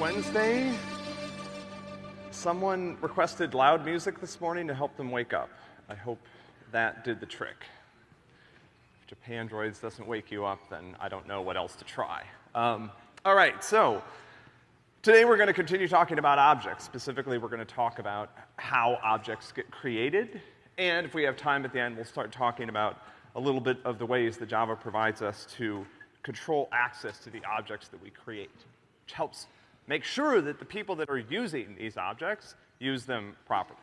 Wednesday. Someone requested loud music this morning to help them wake up. I hope that did the trick. If Japandroids doesn't wake you up, then I don't know what else to try. Um, all right, so today we're going to continue talking about objects. Specifically, we're going to talk about how objects get created, and if we have time at the end, we'll start talking about a little bit of the ways that Java provides us to control access to the objects that we create, which helps make sure that the people that are using these objects use them properly.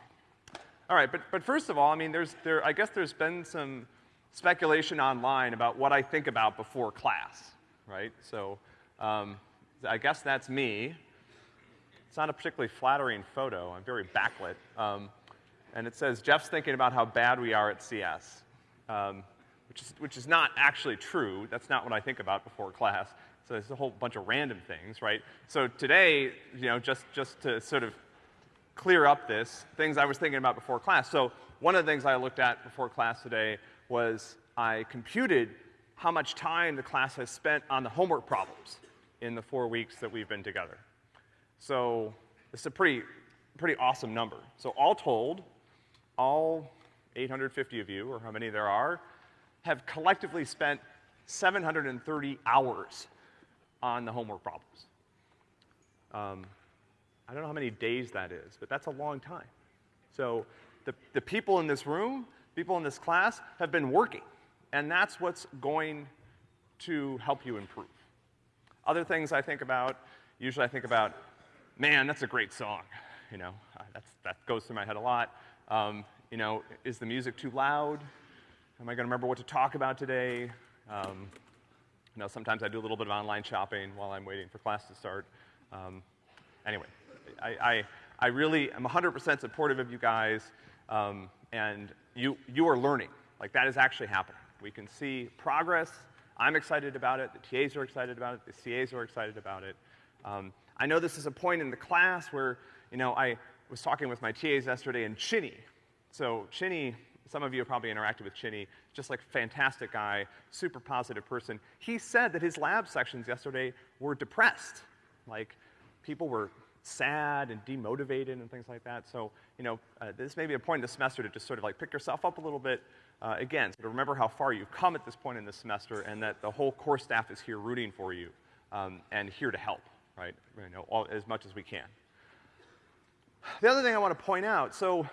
All right, but, but first of all, I mean, there's, there, I guess there's been some speculation online about what I think about before class, right? So, um, I guess that's me. It's not a particularly flattering photo. I'm very backlit. Um, and it says, Jeff's thinking about how bad we are at CS. Um, which is, which is not actually true. That's not what I think about before class. So there's a whole bunch of random things, right? So today, you know, just, just to sort of clear up this, things I was thinking about before class. So one of the things I looked at before class today was I computed how much time the class has spent on the homework problems in the four weeks that we've been together. So it's a pretty, pretty awesome number. So all told, all 850 of you, or how many there are, have collectively spent 730 hours on the homework problems. Um, I don't know how many days that is, but that's a long time. So the, the people in this room, people in this class, have been working, and that's what's going to help you improve. Other things I think about, usually I think about, man, that's a great song. You know, that's, that goes through my head a lot. Um, you know, is the music too loud? Am I gonna remember what to talk about today? Um, you know, sometimes I do a little bit of online shopping while I'm waiting for class to start. Um, anyway, I, I, I, really am 100% supportive of you guys, um, and you, you are learning. Like, that is actually happening. We can see progress. I'm excited about it. The TAs are excited about it. The CAs are excited about it. Um, I know this is a point in the class where, you know, I was talking with my TAs yesterday, and Chinny. So Chinny some of you have probably interacted with Chinny, just like fantastic guy, super positive person. He said that his lab sections yesterday were depressed. Like, people were sad and demotivated and things like that. So, you know, uh, this may be a point in the semester to just sort of like pick yourself up a little bit. Uh, again, so to remember how far you've come at this point in the semester and that the whole core staff is here rooting for you um, and here to help, right? You know, all, as much as we can. The other thing I want to point out, so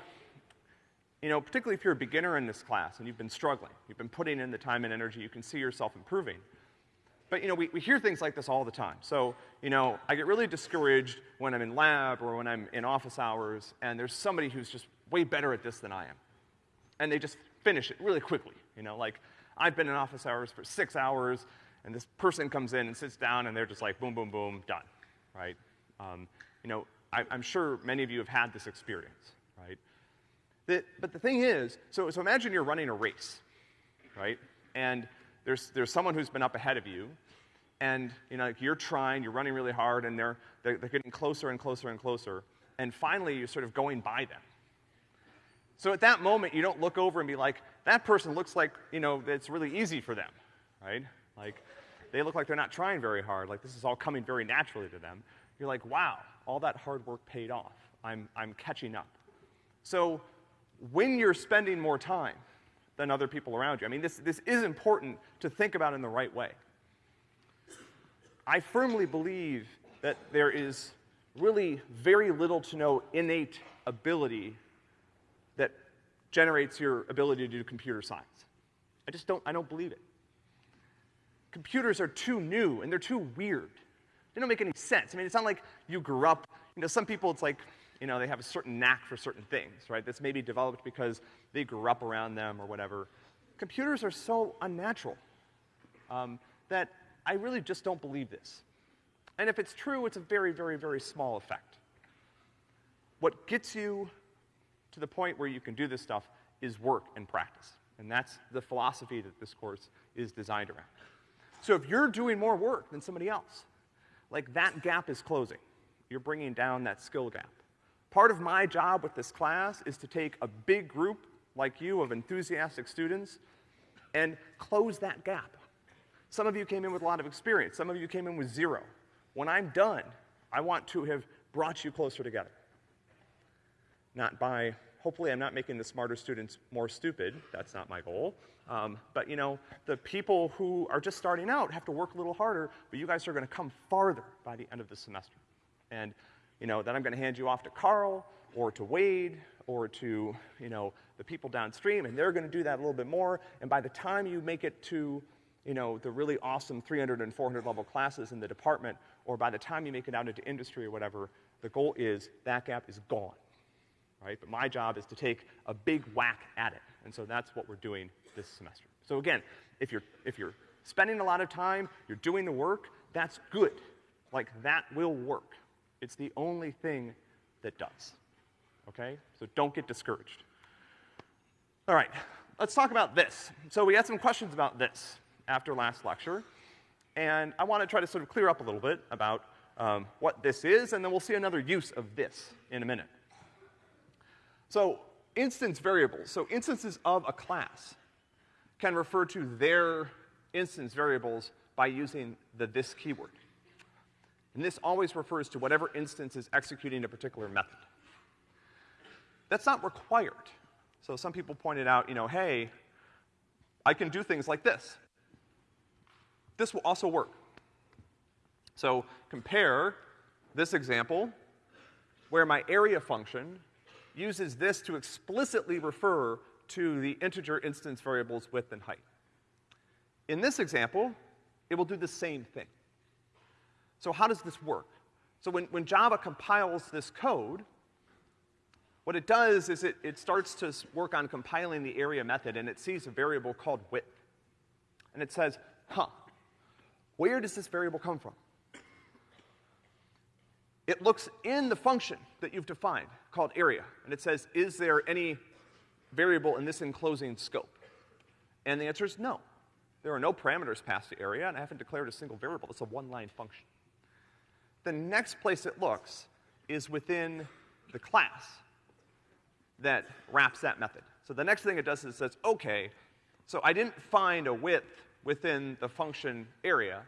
you know, particularly if you're a beginner in this class and you've been struggling, you've been putting in the time and energy, you can see yourself improving. But, you know, we, we hear things like this all the time. So, you know, I get really discouraged when I'm in lab or when I'm in office hours and there's somebody who's just way better at this than I am. And they just finish it really quickly, you know, like I've been in office hours for six hours and this person comes in and sits down and they're just like boom, boom, boom, done, right? Um, you know, I, I'm sure many of you have had this experience, but the thing is, so, so imagine you're running a race, right? And there's, there's someone who's been up ahead of you, and you know, like you're trying, you're running really hard, and they're, they're, they're getting closer and closer and closer, and finally you're sort of going by them. So at that moment, you don't look over and be like, that person looks like, you know, it's really easy for them, right? Like, they look like they're not trying very hard, like this is all coming very naturally to them. You're like, wow, all that hard work paid off. I'm, I'm catching up. So when you're spending more time than other people around you. I mean, this, this is important to think about in the right way. I firmly believe that there is really very little to no innate ability that generates your ability to do computer science. I just don't, I don't believe it. Computers are too new and they're too weird. They don't make any sense. I mean, it's not like you grew up, you know, some people it's like, you know, they have a certain knack for certain things, right? That's maybe developed because they grew up around them or whatever. Computers are so unnatural um, that I really just don't believe this. And if it's true, it's a very, very, very small effect. What gets you to the point where you can do this stuff is work and practice. And that's the philosophy that this course is designed around. So if you're doing more work than somebody else, like that gap is closing. You're bringing down that skill gap. Part of my job with this class is to take a big group like you of enthusiastic students and close that gap. Some of you came in with a lot of experience. Some of you came in with zero. When I'm done, I want to have brought you closer together. Not by, hopefully I'm not making the smarter students more stupid, that's not my goal. Um, but you know, the people who are just starting out have to work a little harder, but you guys are gonna come farther by the end of the semester. And, you know, then I'm gonna hand you off to Carl, or to Wade, or to, you know, the people downstream, and they're gonna do that a little bit more, and by the time you make it to, you know, the really awesome 300 and 400 level classes in the department, or by the time you make it out into industry or whatever, the goal is that gap is gone, right? But my job is to take a big whack at it, and so that's what we're doing this semester. So again, if you're, if you're spending a lot of time, you're doing the work, that's good. Like, that will work. It's the only thing that does, okay? So don't get discouraged. All right, let's talk about this. So we had some questions about this after last lecture, and I want to try to sort of clear up a little bit about um, what this is, and then we'll see another use of this in a minute. So instance variables, so instances of a class can refer to their instance variables by using the this keyword. And this always refers to whatever instance is executing a particular method. That's not required. So some people pointed out, you know, hey, I can do things like this. This will also work. So compare this example where my area function uses this to explicitly refer to the integer instance variables width and height. In this example, it will do the same thing. So how does this work? So when, when Java compiles this code, what it does is it, it starts to work on compiling the area method and it sees a variable called width. And it says, huh, where does this variable come from? It looks in the function that you've defined called area, and it says, is there any variable in this enclosing scope? And the answer is no. There are no parameters passed to area, and I haven't declared a single variable. It's a one-line function. The next place it looks is within the class that wraps that method. So the next thing it does is it says, okay, so I didn't find a width within the function area.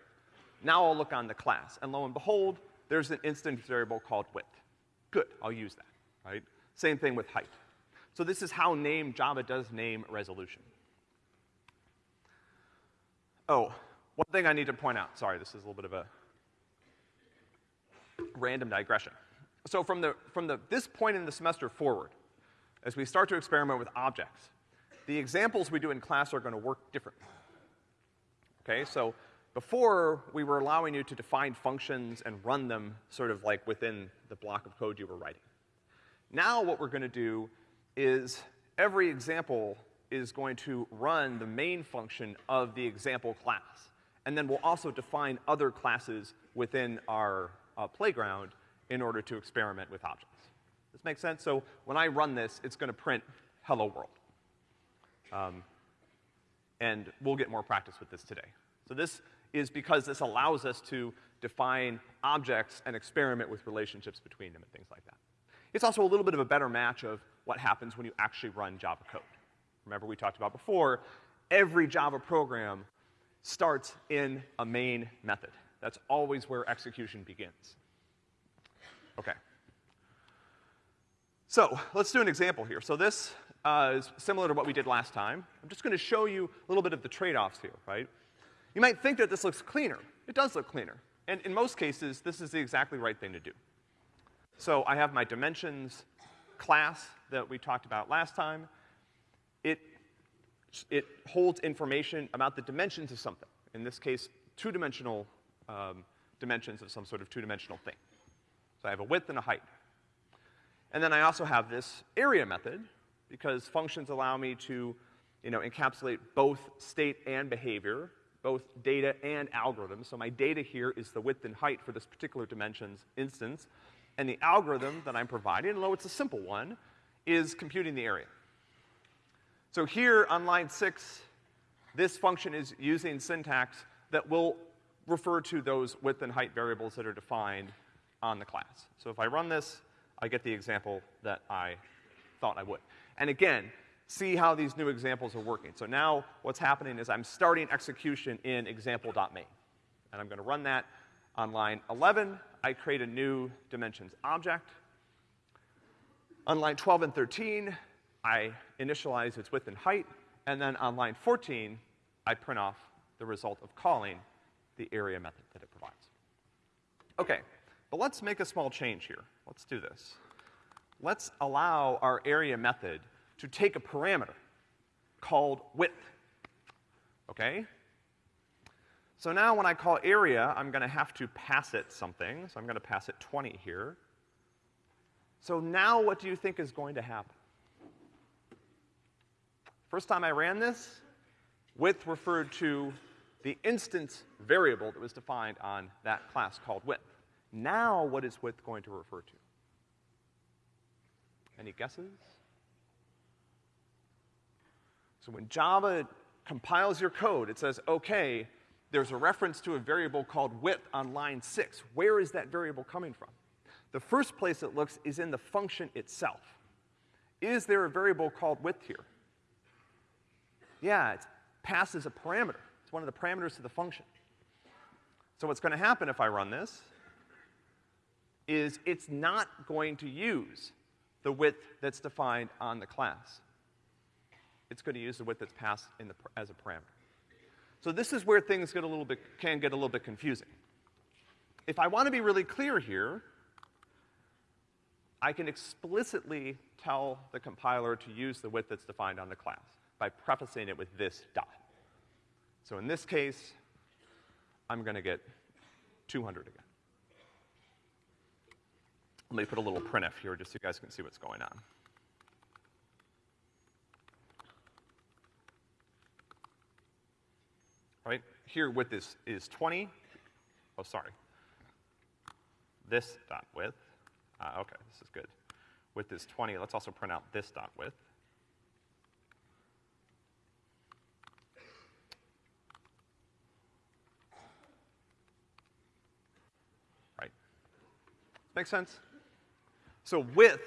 Now I'll look on the class. And lo and behold, there's an instance variable called width. Good, I'll use that, right? Same thing with height. So this is how name Java does name resolution. Oh, one thing I need to point out. Sorry, this is a little bit of a random digression. So from the, from the, this point in the semester forward, as we start to experiment with objects, the examples we do in class are gonna work differently. Okay, so before, we were allowing you to define functions and run them sort of like within the block of code you were writing. Now what we're gonna do is every example is going to run the main function of the example class. And then we'll also define other classes within our uh, playground in order to experiment with objects. This makes sense? So when I run this, it's gonna print hello world. Um, and we'll get more practice with this today. So this is because this allows us to define objects and experiment with relationships between them and things like that. It's also a little bit of a better match of what happens when you actually run Java code. Remember we talked about before, every Java program starts in a main method. That's always where execution begins. Okay. So, let's do an example here. So this uh, is similar to what we did last time. I'm just gonna show you a little bit of the trade-offs here, right? You might think that this looks cleaner. It does look cleaner. And in most cases, this is the exactly right thing to do. So I have my dimensions class that we talked about last time. It, it holds information about the dimensions of something. In this case, two-dimensional um, dimensions of some sort of two-dimensional thing. So I have a width and a height. And then I also have this area method, because functions allow me to, you know, encapsulate both state and behavior, both data and algorithms. So my data here is the width and height for this particular dimensions instance. And the algorithm that I'm providing, although it's a simple one, is computing the area. So here on line six, this function is using syntax that will refer to those width and height variables that are defined on the class. So if I run this, I get the example that I thought I would. And again, see how these new examples are working. So now what's happening is I'm starting execution in example.main. And I'm gonna run that on line 11. I I create a new dimensions object. On line 12 and 13, I initialize its width and height, and then on line 14, I print off the result of calling the area method that it provides. Okay, but let's make a small change here. Let's do this. Let's allow our area method to take a parameter called width. Okay? So now when I call area, I'm gonna have to pass it something. So I'm gonna pass it 20 here. So now what do you think is going to happen? First time I ran this, width referred to the instance variable that was defined on that class called width. Now what is width going to refer to? Any guesses? So when Java compiles your code, it says, okay, there's a reference to a variable called width on line six. Where is that variable coming from? The first place it looks is in the function itself. Is there a variable called width here? Yeah, it passes a parameter. It's one of the parameters to the function. So what's gonna happen if I run this is it's not going to use the width that's defined on the class. It's to use the width that's passed in the, as a parameter. So this is where things get a little bit, can get a little bit confusing. If I want to be really clear here, I can explicitly tell the compiler to use the width that's defined on the class by prefacing it with this dot. So in this case, I'm gonna get 200 again. Let me put a little printf here just so you guys can see what's going on. Right? Here width is, is 20. Oh, sorry. This dot width. Uh, okay, this is good. Width is 20. Let's also print out this dot width. Right. Make sense? So width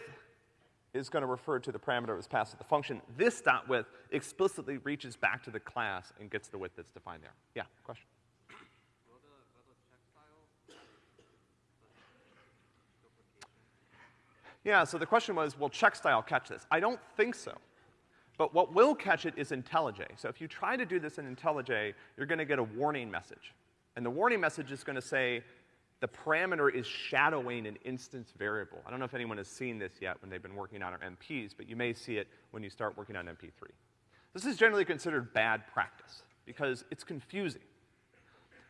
is gonna refer to the parameter that was passed to the function. This dot width explicitly reaches back to the class and gets the width that's defined there. Yeah, question? Yeah, so the question was, will check style catch this? I don't think so. But what will catch it is IntelliJ. So if you try to do this in IntelliJ, you're gonna get a warning message. And the warning message is gonna say, the parameter is shadowing an instance variable. I don't know if anyone has seen this yet when they've been working on our MPs, but you may see it when you start working on MP3. This is generally considered bad practice because it's confusing.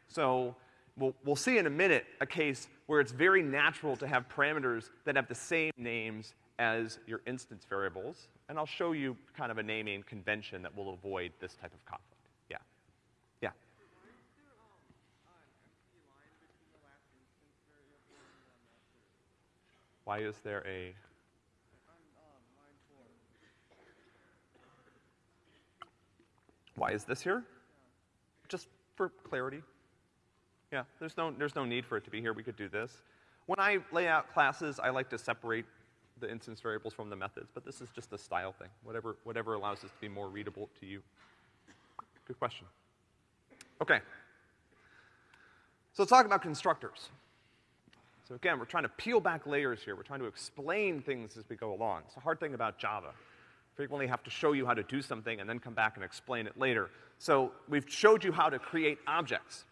So we'll, we'll see in a minute a case where it's very natural to have parameters that have the same names as your instance variables, and I'll show you kind of a naming convention that will avoid this type of conflict. Why is there a Why is this here? Just for clarity. Yeah, there's no, there's no need for it to be here. We could do this. When I lay out classes, I like to separate the instance variables from the methods, but this is just a style thing. Whatever, whatever allows this to be more readable to you. Good question. Okay. So let's talk about constructors. So again, we're trying to peel back layers here. We're trying to explain things as we go along. It's a hard thing about Java. Frequently have to show you how to do something and then come back and explain it later. So we've showed you how to create objects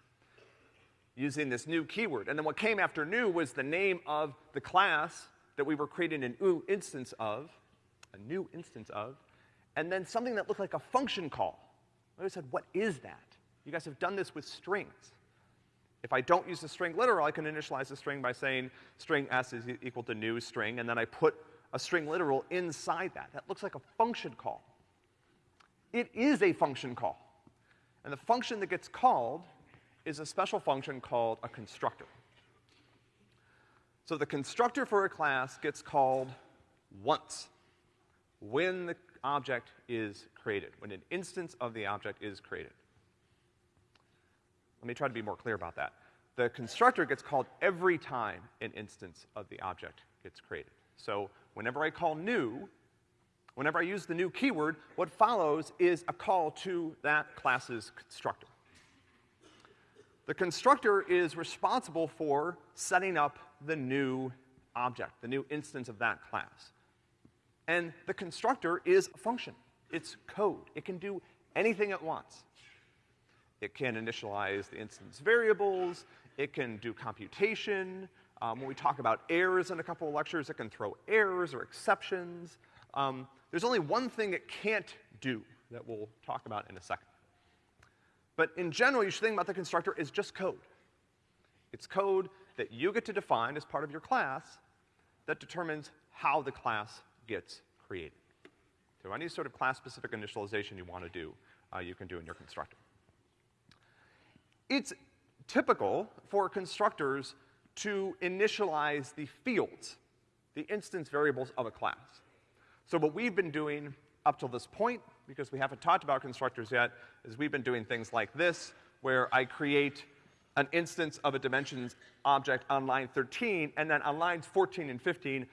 using this new keyword. And then what came after new was the name of the class that we were creating an new instance of, a new instance of, and then something that looked like a function call. I said, what is that? You guys have done this with strings. If I don't use the string literal, I can initialize the string by saying string s is equal to new string, and then I put a string literal inside that. That looks like a function call. It is a function call. And the function that gets called is a special function called a constructor. So the constructor for a class gets called once when the object is created, when an instance of the object is created. Let me try to be more clear about that. The constructor gets called every time an instance of the object gets created. So whenever I call new, whenever I use the new keyword, what follows is a call to that class's constructor. The constructor is responsible for setting up the new object, the new instance of that class. And the constructor is a function. It's code. It can do anything it wants. It can initialize the instance variables. It can do computation. Um, when we talk about errors in a couple of lectures, it can throw errors or exceptions. Um, there's only one thing it can't do that we'll talk about in a second. But in general, you should think about the constructor as just code. It's code that you get to define as part of your class that determines how the class gets created. So any sort of class-specific initialization you want to do, uh, you can do in your constructor. It's typical for constructors to initialize the fields, the instance variables of a class. So what we've been doing up till this point, because we haven't talked about constructors yet, is we've been doing things like this, where I create an instance of a dimensions object on line 13, and then on lines 14 and 15,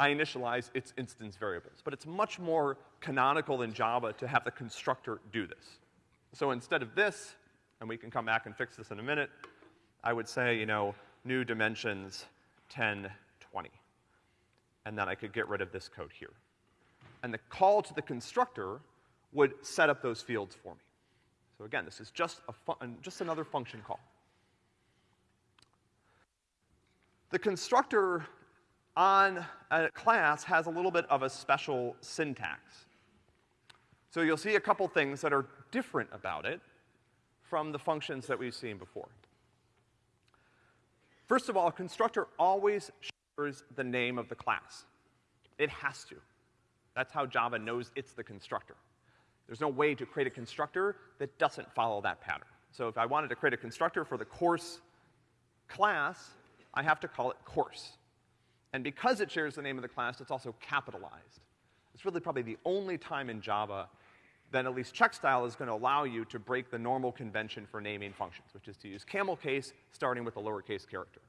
I initialize its instance variables. But it's much more canonical in Java to have the constructor do this. So instead of this, and we can come back and fix this in a minute, I would say, you know, new dimensions 10, 20. And then I could get rid of this code here. And the call to the constructor would set up those fields for me. So again, this is just, a just another function call. The constructor on a class has a little bit of a special syntax. So you'll see a couple things that are different about it from the functions that we've seen before. First of all, a constructor always shares the name of the class. It has to. That's how Java knows it's the constructor. There's no way to create a constructor that doesn't follow that pattern. So if I wanted to create a constructor for the course class, I have to call it course. And because it shares the name of the class, it's also capitalized. It's really probably the only time in Java that at least checkstyle is going to allow you to break the normal convention for naming functions, which is to use camel case starting with a lowercase character.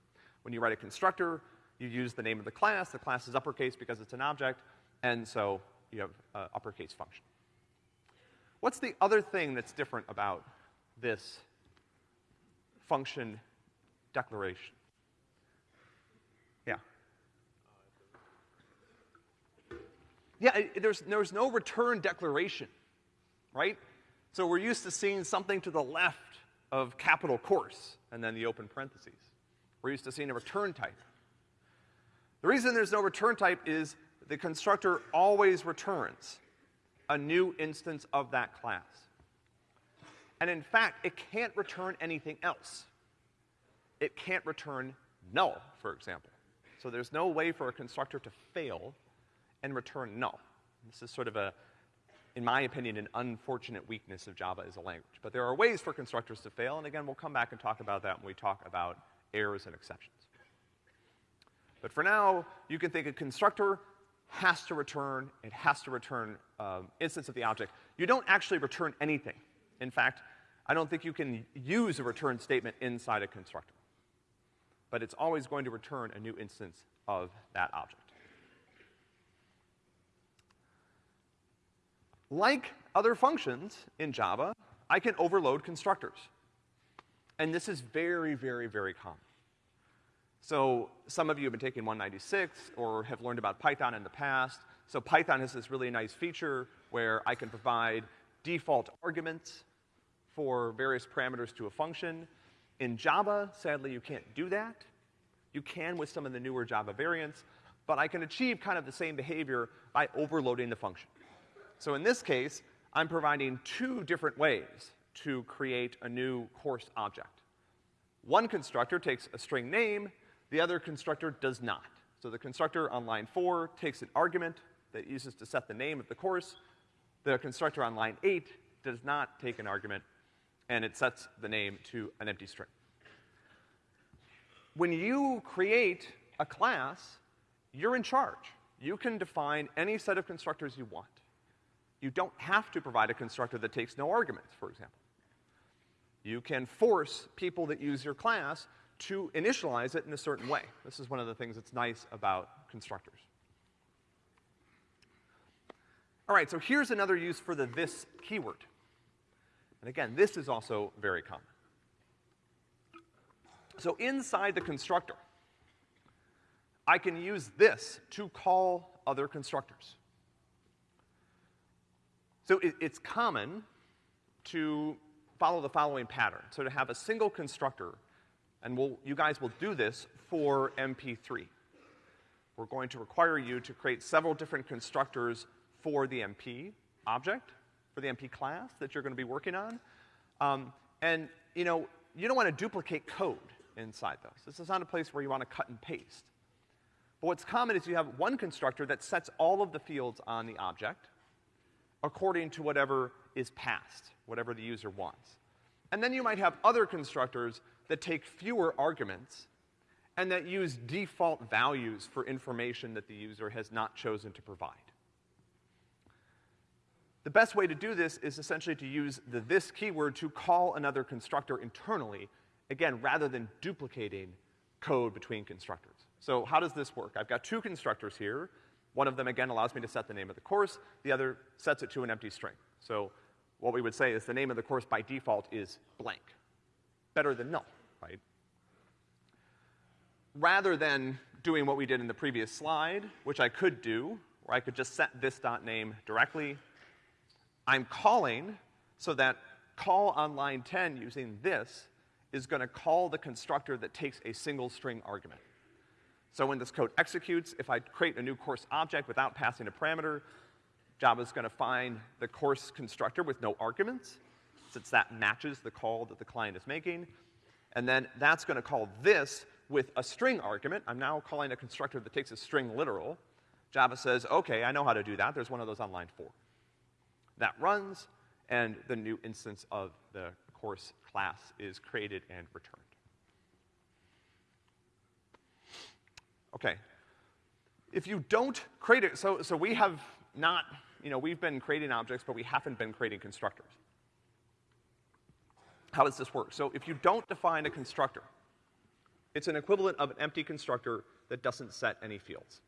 When you write a constructor, you use the name of the class. The class is uppercase because it's an object, and so you have an uppercase function. What's the other thing that's different about this function declaration? Yeah. Yeah, it, there's, there's no return declaration right? So we're used to seeing something to the left of capital course and then the open parentheses. We're used to seeing a return type. The reason there's no return type is the constructor always returns a new instance of that class. And in fact, it can't return anything else. It can't return null, for example. So there's no way for a constructor to fail and return null. This is sort of a in my opinion, an unfortunate weakness of Java as a language. But there are ways for constructors to fail, and again, we'll come back and talk about that when we talk about errors and exceptions. But for now, you can think a constructor has to return, it has to return um, instance of the object. You don't actually return anything. In fact, I don't think you can use a return statement inside a constructor. But it's always going to return a new instance of that object. Like other functions in Java, I can overload constructors. And this is very, very, very common. So some of you have been taking 196 or have learned about Python in the past. So Python has this really nice feature where I can provide default arguments for various parameters to a function. In Java, sadly, you can't do that. You can with some of the newer Java variants, but I can achieve kind of the same behavior by overloading the function. So in this case, I'm providing two different ways to create a new course object. One constructor takes a string name, the other constructor does not. So the constructor on line four takes an argument that it uses to set the name of the course. The constructor on line eight does not take an argument, and it sets the name to an empty string. When you create a class, you're in charge. You can define any set of constructors you want. You don't have to provide a constructor that takes no arguments, for example. You can force people that use your class to initialize it in a certain way. This is one of the things that's nice about constructors. All right, so here's another use for the this keyword. And again, this is also very common. So inside the constructor, I can use this to call other constructors. So it, it's common to follow the following pattern. So to have a single constructor, and we'll, you guys will do this for MP3. We're going to require you to create several different constructors for the MP object, for the MP class that you're gonna be working on. Um, and, you know, you don't wanna duplicate code inside those. This is not a place where you wanna cut and paste. But what's common is you have one constructor that sets all of the fields on the object according to whatever is passed, whatever the user wants. And then you might have other constructors that take fewer arguments and that use default values for information that the user has not chosen to provide. The best way to do this is essentially to use the this keyword to call another constructor internally, again, rather than duplicating code between constructors. So how does this work? I've got two constructors here. One of them, again, allows me to set the name of the course. The other sets it to an empty string. So what we would say is the name of the course by default is blank. Better than null, right? Rather than doing what we did in the previous slide, which I could do, where I could just set this dot name directly, I'm calling so that call on line 10 using this is gonna call the constructor that takes a single string argument. So when this code executes, if I create a new course object without passing a parameter, Java's gonna find the course constructor with no arguments, since that matches the call that the client is making. And then that's gonna call this with a string argument. I'm now calling a constructor that takes a string literal. Java says, okay, I know how to do that. There's one of those on line four. That runs, and the new instance of the course class is created and returned. Okay. If you don't create it, so, so we have not, you know, we've been creating objects, but we haven't been creating constructors. How does this work? So if you don't define a constructor, it's an equivalent of an empty constructor that doesn't set any fields.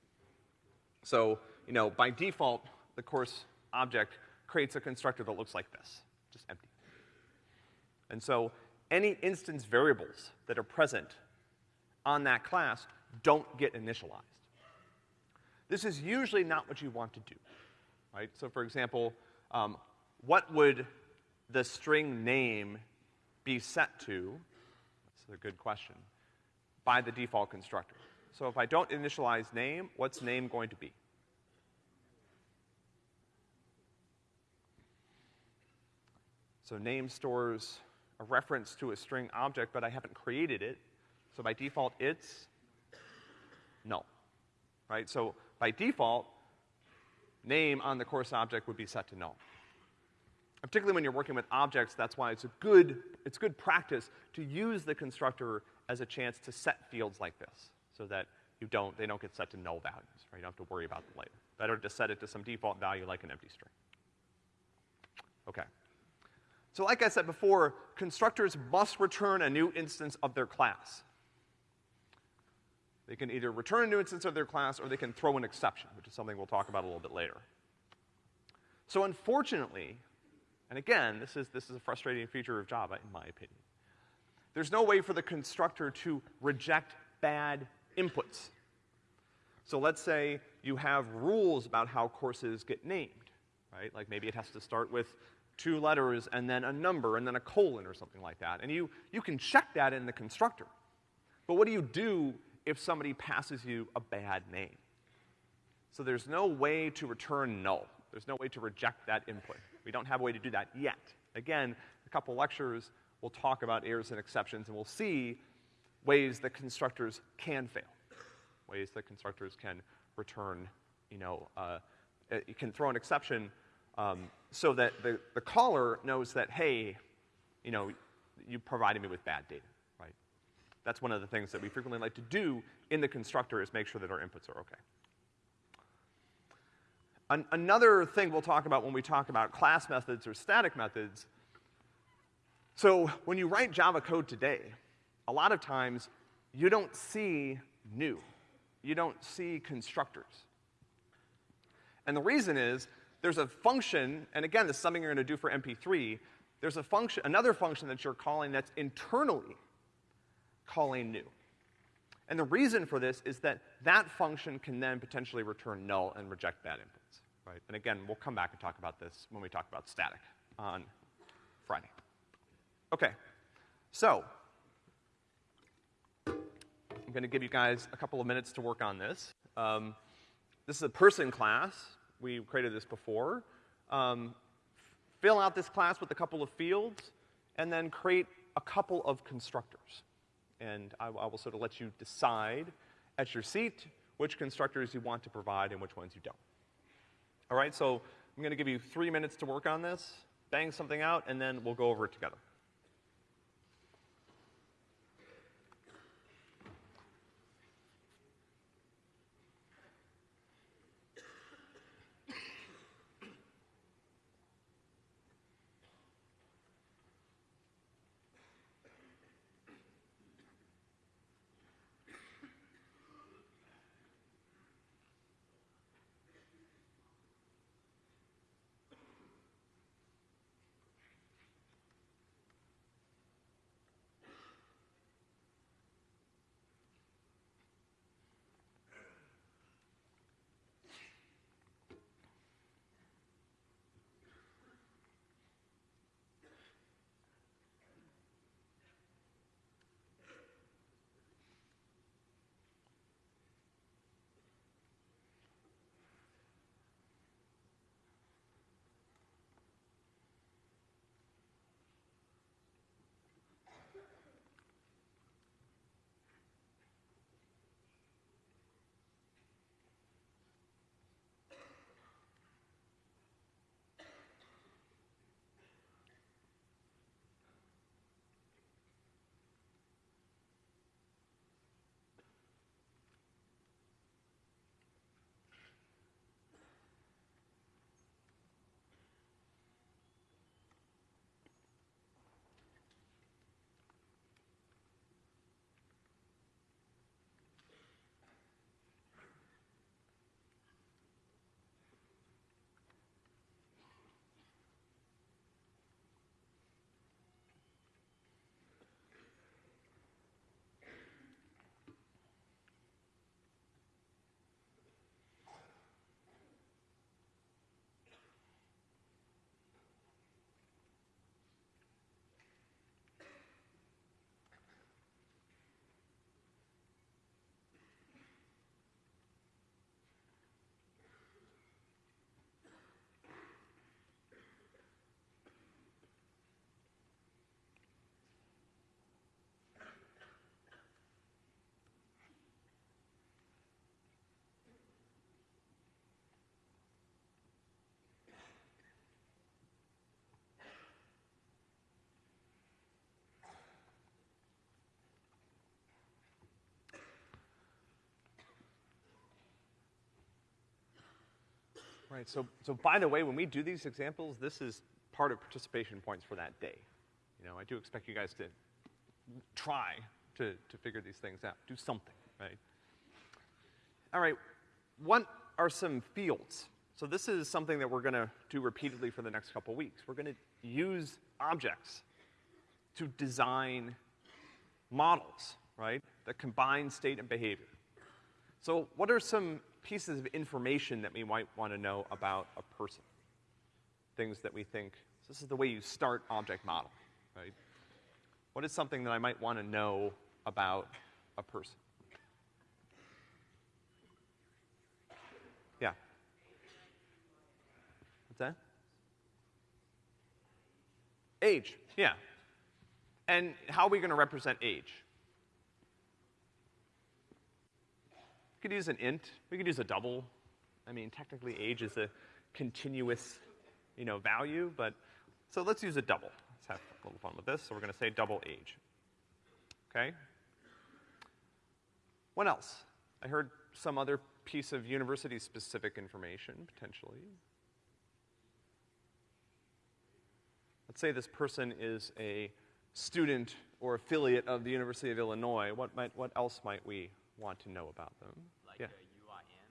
So, you know, by default, the course object creates a constructor that looks like this, just empty. And so any instance variables that are present on that class don't get initialized. This is usually not what you want to do, right? So for example, um, what would the string name be set to? That's a good question. By the default constructor. So if I don't initialize name, what's name going to be? So name stores a reference to a string object, but I haven't created it. So by default, it's null, right? So by default, name on the course object would be set to null. Particularly when you're working with objects, that's why it's a good, it's good practice to use the constructor as a chance to set fields like this, so that you don't, they don't get set to null values, right? You don't have to worry about them later. Better to set it to some default value like an empty string. Okay. So like I said before, constructors must return a new instance of their class. They can either return a new instance of their class or they can throw an exception, which is something we'll talk about a little bit later. So unfortunately, and again, this is, this is a frustrating feature of Java, in my opinion. There's no way for the constructor to reject bad inputs. So let's say you have rules about how courses get named, right? Like maybe it has to start with two letters and then a number and then a colon or something like that. And you, you can check that in the constructor. But what do you do if somebody passes you a bad name. So there's no way to return null. There's no way to reject that input. We don't have a way to do that yet. Again, a couple lectures, we'll talk about errors and exceptions, and we'll see ways that constructors can fail. Ways that constructors can return, you know, uh, you can throw an exception um, so that the, the caller knows that, hey, you know, you provided me with bad data. That's one of the things that we frequently like to do in the constructor is make sure that our inputs are okay. An another thing we'll talk about when we talk about class methods or static methods, so when you write Java code today, a lot of times you don't see new. You don't see constructors. And the reason is there's a function, and again, this is something you're gonna do for MP3, there's a function, another function that you're calling that's internally calling new. And the reason for this is that that function can then potentially return null and reject bad inputs, right? And again, we'll come back and talk about this when we talk about static on Friday. Okay, so I'm gonna give you guys a couple of minutes to work on this. Um, this is a person class. We created this before. Um, fill out this class with a couple of fields, and then create a couple of constructors and I, I will sort of let you decide at your seat which constructors you want to provide and which ones you don't. All right, so I'm gonna give you three minutes to work on this, bang something out, and then we'll go over it together. Right, so, so by the way, when we do these examples, this is part of participation points for that day. You know, I do expect you guys to try to, to figure these things out, do something, right? All right, what are some fields? So this is something that we're gonna do repeatedly for the next couple weeks. We're gonna use objects to design models, right, that combine state and behavior. So what are some pieces of information that we might want to know about a person. Things that we think, so this is the way you start object model, right? What is something that I might want to know about a person? Yeah. What's that? Age, yeah. And how are we going to represent age? We could use an int. We could use a double. I mean, technically age is a continuous, you know, value, but, so let's use a double. Let's have a little fun with this. So we're gonna say double age. Okay? What else? I heard some other piece of university-specific information, potentially. Let's say this person is a student or affiliate of the University of Illinois. What might, what else might we want to know about them. Like yeah. UIN?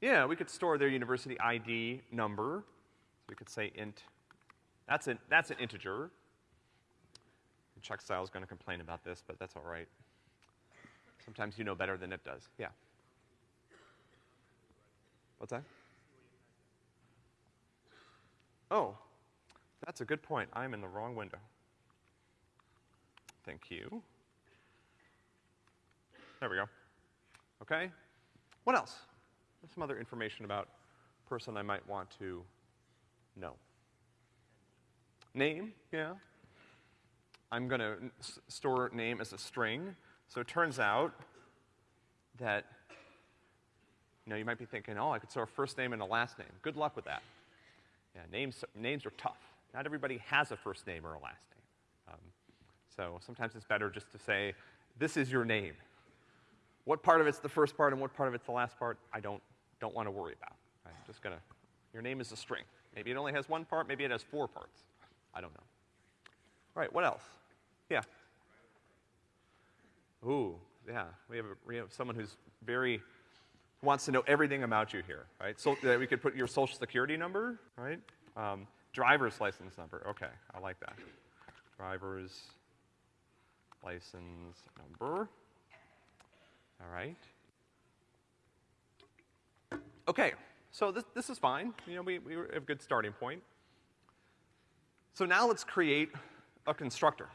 Yeah, we could store their university ID number. So we could say int. That's an, that's an integer. checkstyle is going to complain about this, but that's all right. Sometimes you know better than it does. Yeah. What's that? Oh, that's a good point. I'm in the wrong window. Thank you. There we go. Okay? What else? Some other information about person I might want to know. Name, yeah. I'm gonna store name as a string. So it turns out that, you know, you might be thinking, oh, I could store a first name and a last name. Good luck with that. Yeah, names, names are tough. Not everybody has a first name or a last name. Um, so sometimes it's better just to say, this is your name. What part of it's the first part and what part of it's the last part, I don't, don't want to worry about. I'm just gonna, your name is a string. Maybe it only has one part, maybe it has four parts. I don't know. All right, what else? Yeah. Ooh, yeah. We have, a, we have someone who's very, wants to know everything about you here, right? So that we could put your social security number, right? Um, driver's license number. Okay, I like that. Driver's license number. All right. Okay, so this, this is fine. You know, we, we have a good starting point. So now let's create a constructor.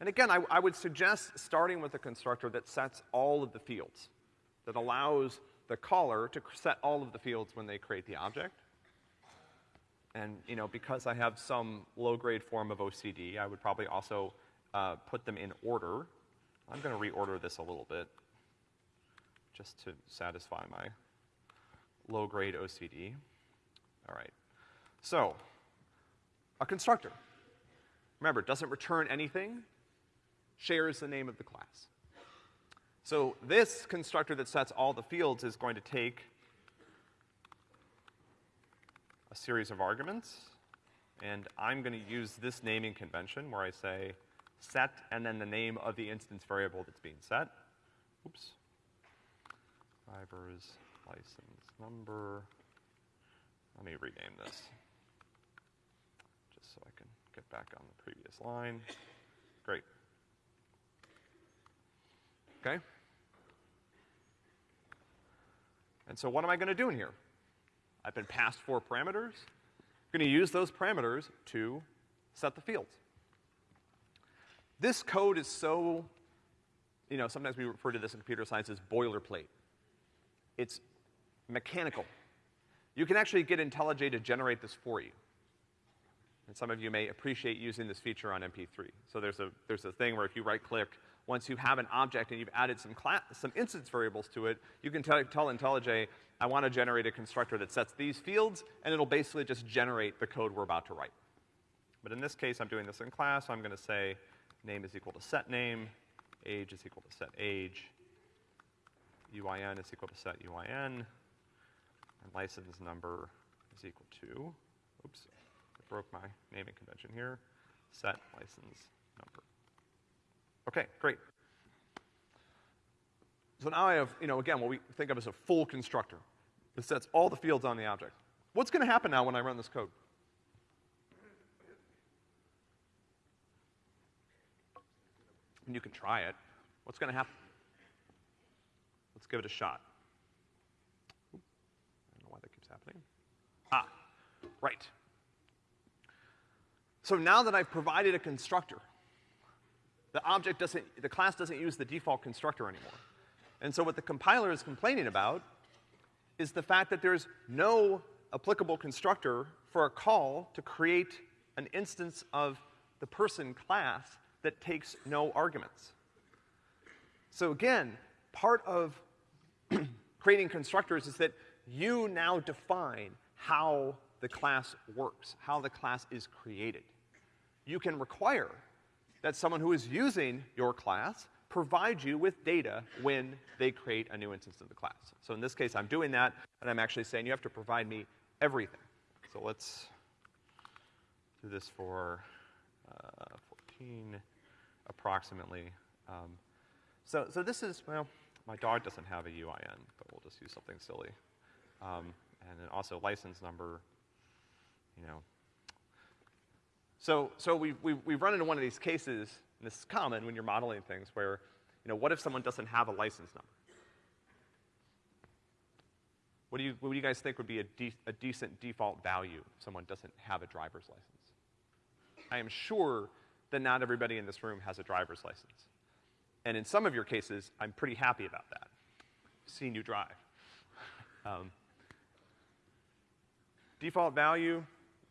And again, I, I would suggest starting with a constructor that sets all of the fields, that allows the caller to set all of the fields when they create the object. And, you know, because I have some low-grade form of OCD, I would probably also uh, put them in order. I'm gonna reorder this a little bit, just to satisfy my low-grade OCD. All right. So, a constructor. Remember, it doesn't return anything, shares the name of the class. So this constructor that sets all the fields is going to take a series of arguments, and I'm gonna use this naming convention where I say set and then the name of the instance variable that's being set. Oops. Driver's license number. Let me rename this just so I can get back on the previous line. Great. Okay? And so what am I gonna do in here? I've been passed four parameters. I'm gonna use those parameters to set the fields. This code is so, you know, sometimes we refer to this in computer science as boilerplate. It's mechanical. You can actually get IntelliJ to generate this for you. And some of you may appreciate using this feature on MP3. So there's a, there's a thing where if you right click, once you have an object and you've added some class, some instance variables to it, you can tell, tell IntelliJ, I want to generate a constructor that sets these fields, and it'll basically just generate the code we're about to write. But in this case, I'm doing this in class, so I'm gonna say name is equal to set name, age is equal to set age, UIN is equal to set UIN, and license number is equal to, oops, I broke my naming convention here, set license number. Okay, great. So now I have, you know, again, what we think of as a full constructor. It sets all the fields on the object. What's gonna happen now when I run this code? And you can try it. What's gonna happen? Let's give it a shot. I don't know why that keeps happening. Ah, right. So now that I've provided a constructor, the object doesn't, the class doesn't use the default constructor anymore. And so what the compiler is complaining about is the fact that there's no applicable constructor for a call to create an instance of the person class that takes no arguments. So again, part of creating constructors is that you now define how the class works, how the class is created. You can require that someone who is using your class provide you with data when they create a new instance of the class. So in this case, I'm doing that, and I'm actually saying you have to provide me everything. So let's do this for uh, 14 approximately. Um, so, so this is, well, my dog doesn't have a UIN, but we'll just use something silly. Um, and then also license number, you know. So, so we've, we've, we've run into one of these cases, and this is common when you're modeling things, where You know, what if someone doesn't have a license number? What do you, what do you guys think would be a, de- a decent default value if someone doesn't have a driver's license? I am sure that not everybody in this room has a driver's license. And in some of your cases, I'm pretty happy about that. Seeing you drive. Um, default value,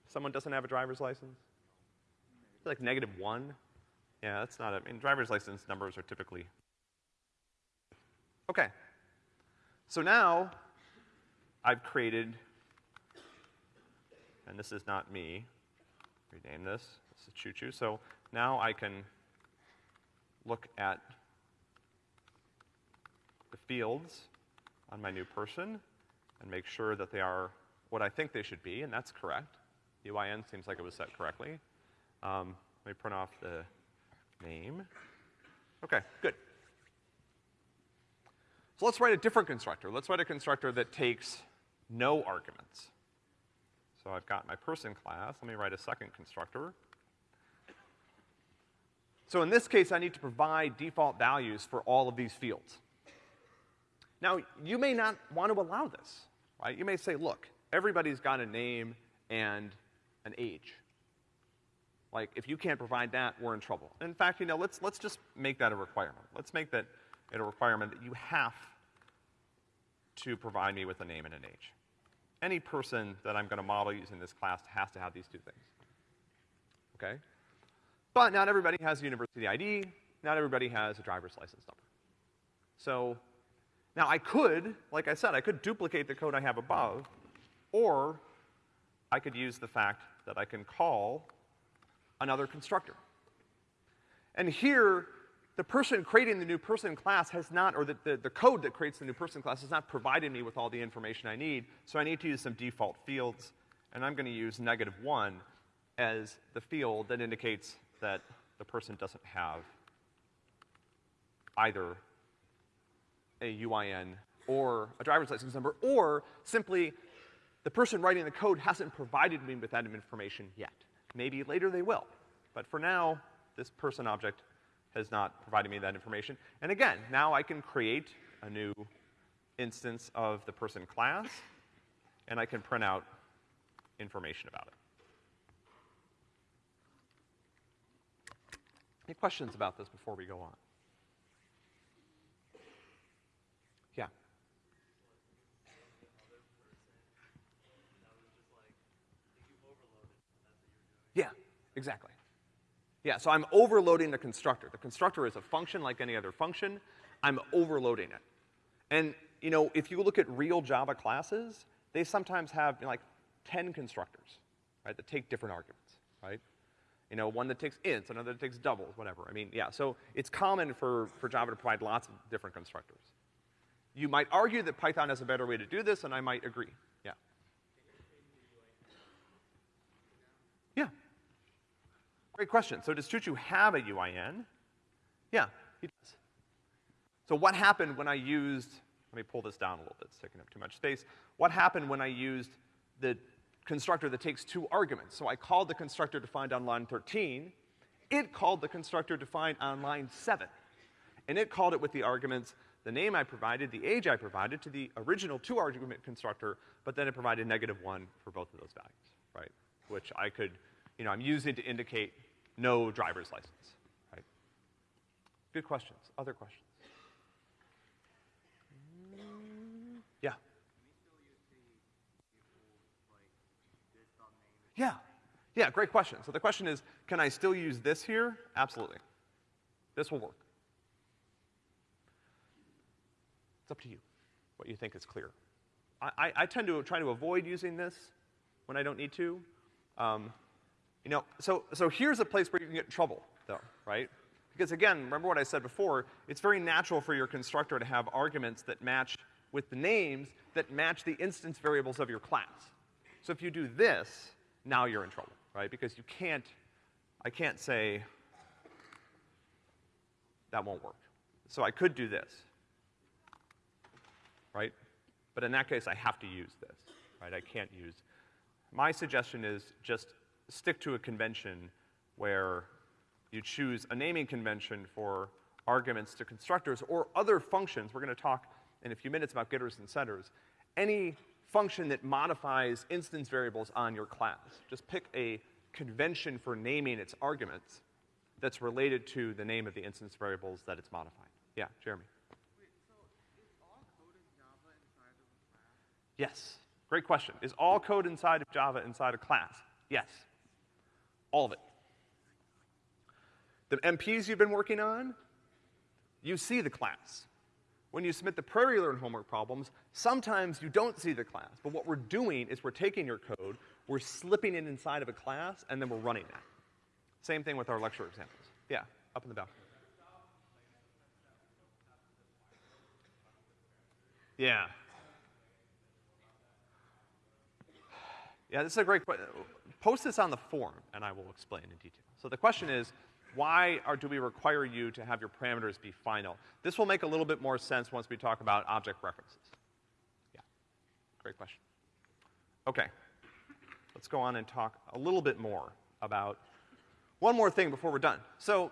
someone doesn't have a driver's license? Like negative one? Yeah, that's not a, I mean, driver's license numbers are typically. Okay. So now, I've created, and this is not me, rename this, this is Choo Choo. So now I can look at the fields on my new person and make sure that they are what I think they should be, and that's correct. UIN seems like it was set correctly. Um, let me print off the name. Okay, good. So let's write a different constructor. Let's write a constructor that takes no arguments. So I've got my person class. Let me write a second constructor. So in this case, I need to provide default values for all of these fields. Now, you may not want to allow this, right? You may say, look, everybody's got a name and an age. Like, if you can't provide that, we're in trouble. In fact, you know, let's, let's just make that a requirement. Let's make that it a requirement that you have to provide me with a name and an age. Any person that I'm gonna model using this class has to have these two things. Okay? But not everybody has a university ID, not everybody has a driver's license number. So, now I could, like I said, I could duplicate the code I have above, or I could use the fact that I can call another constructor. And here, the person creating the new person class has not, or the, the, the, code that creates the new person class has not provided me with all the information I need, so I need to use some default fields, and I'm gonna use negative one as the field that indicates that the person doesn't have either a UIN or a driver's license number, or simply the person writing the code hasn't provided me with that information yet. Maybe later they will. But for now, this person object has not provided me that information. And again, now I can create a new instance of the person class, and I can print out information about it. Any questions about this before we go on? Yeah. Yeah, exactly. Yeah, so I'm overloading the constructor. The constructor is a function like any other function. I'm overloading it. And, you know, if you look at real Java classes, they sometimes have you know, like 10 constructors, right, that take different arguments, right? You know, one that takes ints, another that takes doubles, whatever. I mean, yeah, so it's common for, for Java to provide lots of different constructors. You might argue that Python has a better way to do this, and I might agree. Yeah. Yeah. Great question. So does Choo have a UIN? Yeah, he does. So what happened when I used, let me pull this down a little bit, it's taking up too much space. What happened when I used the constructor that takes two arguments? So I called the constructor defined on line 13, it called the constructor defined on line 7. And it called it with the arguments the name I provided, the age I provided to the original two argument constructor, but then it provided negative one for both of those values, right? Which I could, you know, I'm using to indicate no driver's license, right? Good questions. Other questions? Yeah. Yeah. Yeah, great question. So the question is, can I still use this here? Absolutely. This will work. It's up to you, what you think is clear. I, I, I tend to try to avoid using this when I don't need to. Um, you know, so, so here's a place where you can get in trouble, though, right? Because again, remember what I said before, it's very natural for your constructor to have arguments that match with the names that match the instance variables of your class. So if you do this, now you're in trouble, right? Because you can't, I can't say, that won't work. So I could do this, right? But in that case, I have to use this, right? I can't use. My suggestion is just stick to a convention where you choose a naming convention for arguments to constructors or other functions. We're gonna talk in a few minutes about getters and setters. Any function that modifies instance variables on your class. Just pick a convention for naming its arguments that's related to the name of the instance variables that it's modifying. Yeah, Jeremy. Wait, so is all code in Java inside of a class? Yes. Great question. Is all code inside of Java inside a class? Yes. All of it. The MPs you've been working on, you see the class. When you submit the PrairieLearn homework problems, sometimes you don't see the class. But what we're doing is we're taking your code, we're slipping it inside of a class, and then we're running that. Same thing with our lecture examples. Yeah, up in the back. Yeah. Yeah, this is a great question. Post this on the forum, and I will explain in detail. So the question is, why are, do we require you to have your parameters be final? This will make a little bit more sense once we talk about object references. Yeah, great question. Okay, let's go on and talk a little bit more about one more thing before we're done. So,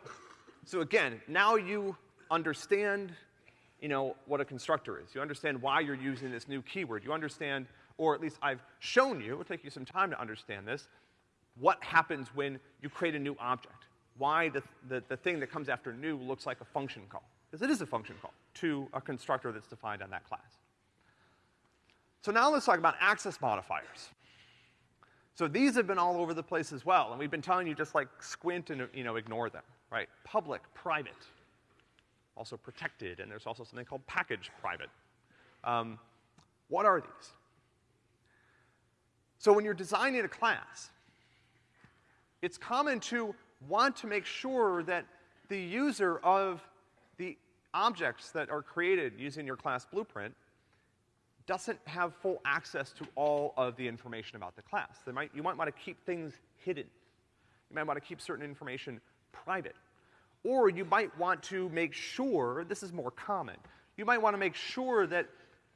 so again, now you understand, you know, what a constructor is. You understand why you're using this new keyword. You understand, or at least I've shown you, it'll take you some time to understand this, what happens when you create a new object. Why the, the, the thing that comes after new looks like a function call. Because it is a function call to a constructor that's defined on that class. So now let's talk about access modifiers. So these have been all over the place as well, and we've been telling you just like squint and, you know, ignore them, right? Public, private, also protected, and there's also something called package private. Um, what are these? So when you're designing a class, it's common to want to make sure that the user of the objects that are created using your class blueprint doesn't have full access to all of the information about the class. Might, you might want to keep things hidden. You might want to keep certain information private. Or you might want to make sure, this is more common, you might want to make sure that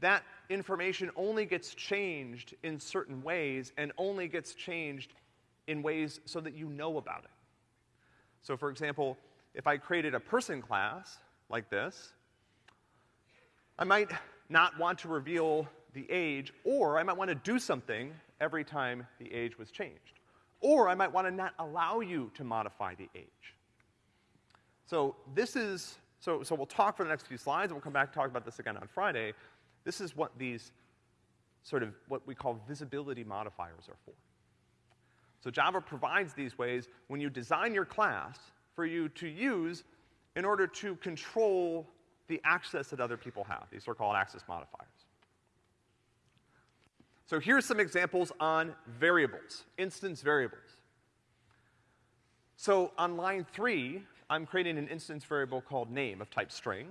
that information only gets changed in certain ways and only gets changed in ways so that you know about it. So for example, if I created a person class like this, I might not want to reveal the age, or I might want to do something every time the age was changed. Or I might want to not allow you to modify the age. So this is, so, so we'll talk for the next few slides, and we'll come back and talk about this again on Friday. This is what these sort of what we call visibility modifiers are for. So Java provides these ways when you design your class for you to use in order to control the access that other people have. These are called access modifiers. So here's some examples on variables, instance variables. So on line three, I'm creating an instance variable called name of type string.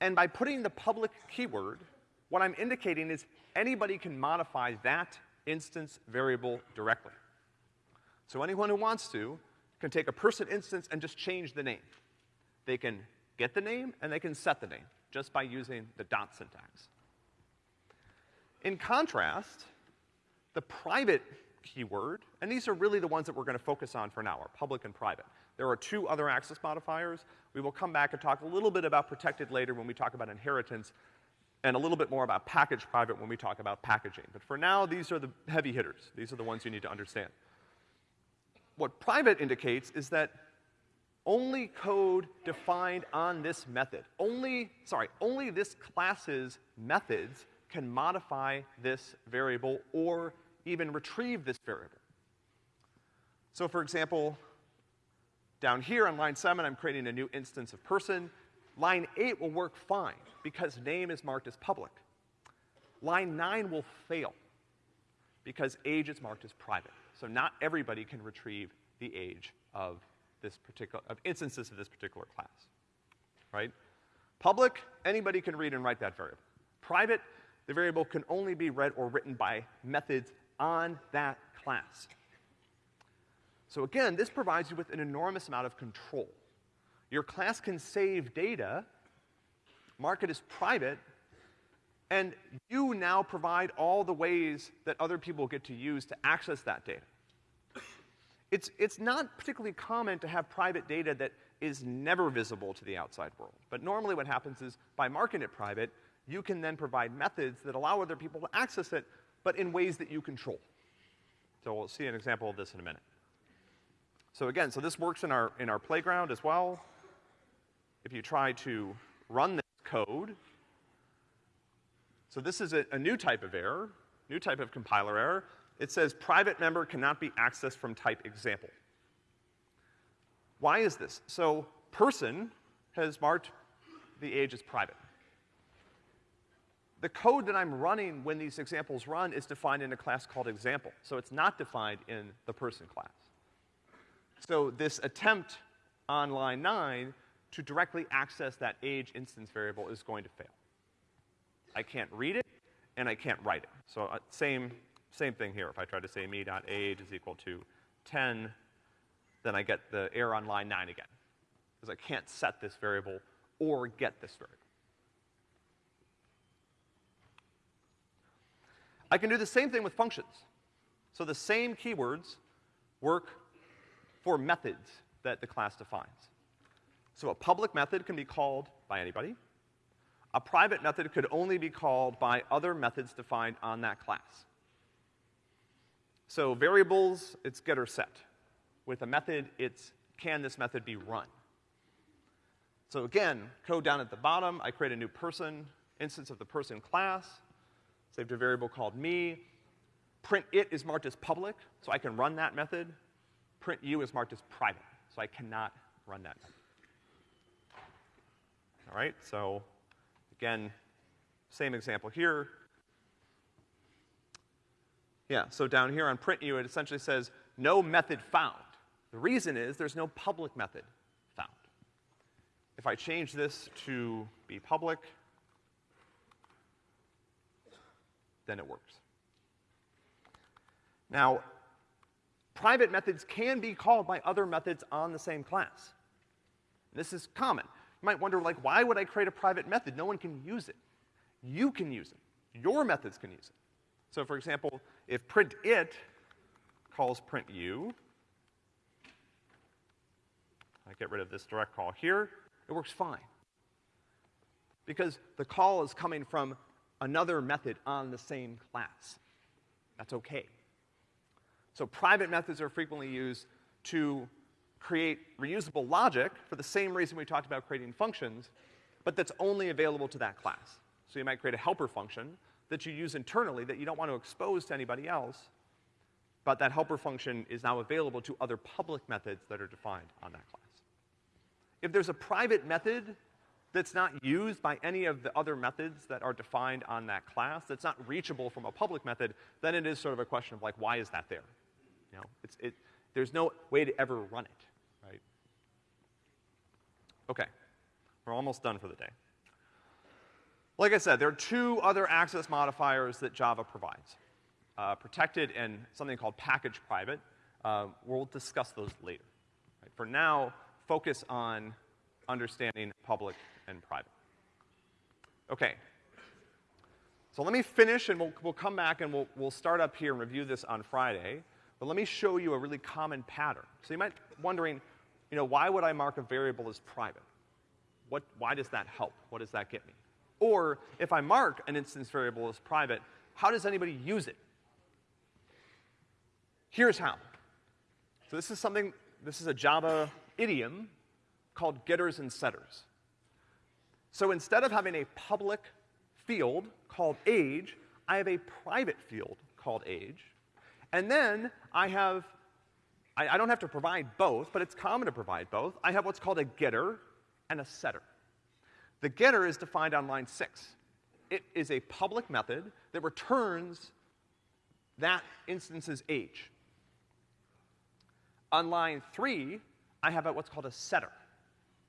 And by putting the public keyword, what I'm indicating is anybody can modify that instance variable directly. So anyone who wants to can take a person instance and just change the name. They can get the name and they can set the name just by using the dot syntax. In contrast, the private keyword, and these are really the ones that we're gonna focus on for now, are public and private. There are two other access modifiers. We will come back and talk a little bit about protected later when we talk about inheritance, and a little bit more about package private when we talk about packaging. But for now, these are the heavy hitters. These are the ones you need to understand. What private indicates is that only code defined on this method, only, sorry, only this class's methods can modify this variable or even retrieve this variable. So for example, down here on line seven, I'm creating a new instance of person. Line eight will work fine because name is marked as public. Line nine will fail because age is marked as private. So not everybody can retrieve the age of this particular, of instances of this particular class, right? Public, anybody can read and write that variable. Private, the variable can only be read or written by methods on that class. So again, this provides you with an enormous amount of control. Your class can save data, mark it as private, and you now provide all the ways that other people get to use to access that data. It's, it's not particularly common to have private data that is never visible to the outside world. But normally what happens is by marking it private, you can then provide methods that allow other people to access it, but in ways that you control. So we'll see an example of this in a minute. So again, so this works in our, in our playground as well. If you try to run this code, so this is a, a new type of error, new type of compiler error. It says private member cannot be accessed from type example. Why is this? So person has marked the age as private. The code that I'm running when these examples run is defined in a class called example, so it's not defined in the person class. So this attempt on line nine to directly access that age instance variable is going to fail. I can't read it, and I can't write it. So uh, same, same thing here. If I try to say me.age is equal to 10, then I get the error on line 9 again, because I can't set this variable or get this variable. I can do the same thing with functions. So the same keywords work for methods that the class defines. So a public method can be called by anybody. A private method could only be called by other methods defined on that class. So variables, it's get or set. With a method, it's can this method be run? So again, code down at the bottom, I create a new person, instance of the person class, saved a variable called me. Print it is marked as public, so I can run that method. Print you is marked as private, so I cannot run that method. All right, so again, same example here. Yeah, so down here on print you, it essentially says no method found. The reason is there's no public method found. If I change this to be public, then it works. Now, private methods can be called by other methods on the same class. This is common. You might wonder, like, why would I create a private method? No one can use it. You can use it. Your methods can use it. So for example, if print it calls print you, I get rid of this direct call here, it works fine. Because the call is coming from another method on the same class. That's okay. So private methods are frequently used to create reusable logic for the same reason we talked about creating functions, but that's only available to that class. So you might create a helper function that you use internally that you don't want to expose to anybody else, but that helper function is now available to other public methods that are defined on that class. If there's a private method that's not used by any of the other methods that are defined on that class, that's not reachable from a public method, then it is sort of a question of like, why is that there? You know, it's, it, there's no way to ever run it? Okay, we're almost done for the day. Like I said, there are two other access modifiers that Java provides. Uh, protected and something called package private. Uh, we'll discuss those later. Right? For now, focus on understanding public and private. Okay. So let me finish and we'll, we'll come back and we'll, we'll start up here and review this on Friday. But let me show you a really common pattern. So you might be wondering, you know, why would I mark a variable as private? What, why does that help? What does that get me? Or if I mark an instance variable as private, how does anybody use it? Here's how. So this is something, this is a Java idiom called getters and setters. So instead of having a public field called age, I have a private field called age. And then I have, I, I, don't have to provide both, but it's common to provide both. I have what's called a getter and a setter. The getter is defined on line six. It is a public method that returns that instance's age. On line three, I have what's called a setter.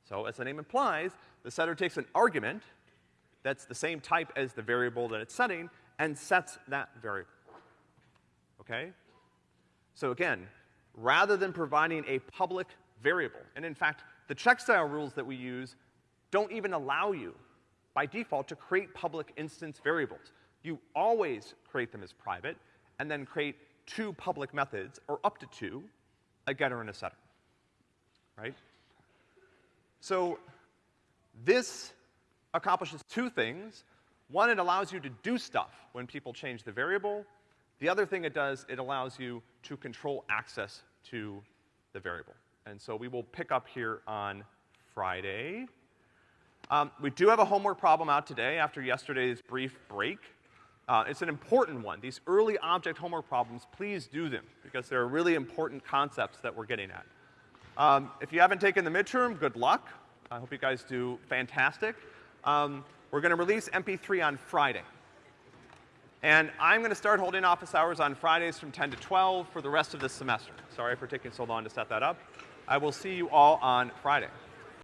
So as the name implies, the setter takes an argument that's the same type as the variable that it's setting and sets that variable. Okay? So again, rather than providing a public variable, and in fact, the checkstyle rules that we use don't even allow you, by default, to create public instance variables. You always create them as private, and then create two public methods, or up to two, a getter and a setter. Right? So this accomplishes two things. One, it allows you to do stuff when people change the variable. The other thing it does, it allows you to control access to the variable. And so we will pick up here on Friday. Um, we do have a homework problem out today after yesterday's brief break. Uh, it's an important one. These early object homework problems, please do them because they're really important concepts that we're getting at. Um, if you haven't taken the midterm, good luck. I hope you guys do fantastic. Um, we're to release MP3 on Friday. And I'm going to start holding office hours on Fridays from 10 to 12 for the rest of this semester. Sorry for taking so long to set that up. I will see you all on Friday.